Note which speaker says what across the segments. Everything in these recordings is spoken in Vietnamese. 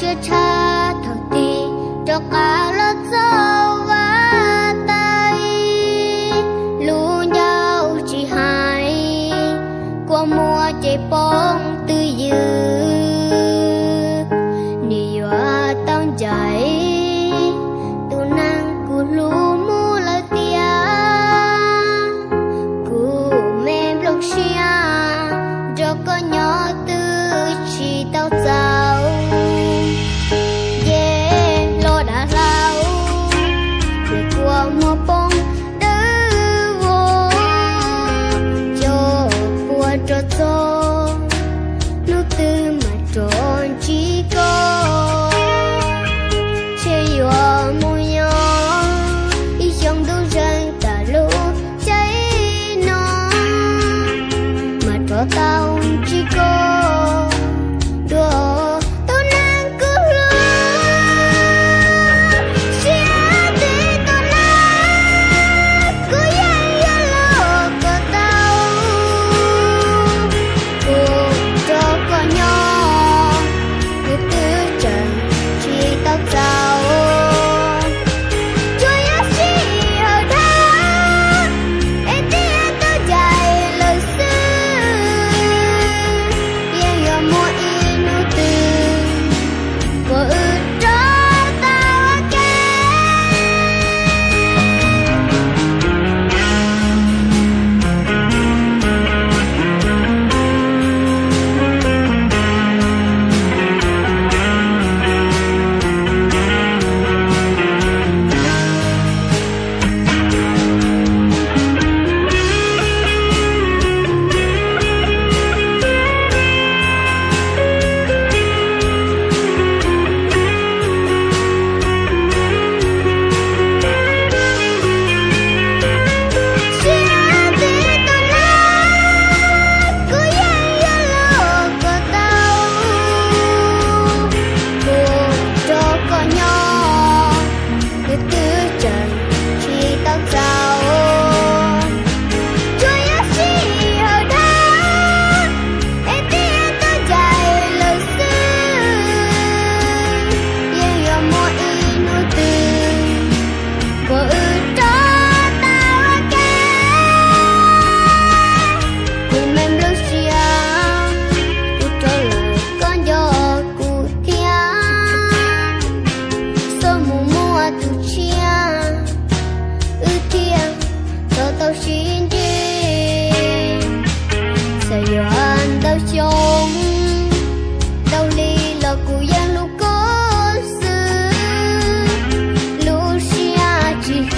Speaker 1: sẽ cha thở đi cho cả lớp dâu và tay lũ nhau chỉ hai qua mùa chạy bóng tư dư. Ni hoa tăng dài ngopong dewo cho bua cho cho nu tư mà tròn chỉ có che yo mo yo y chẳng đâu rằng ta lu cháy nó mà cho tao chỉ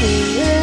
Speaker 1: Yeah.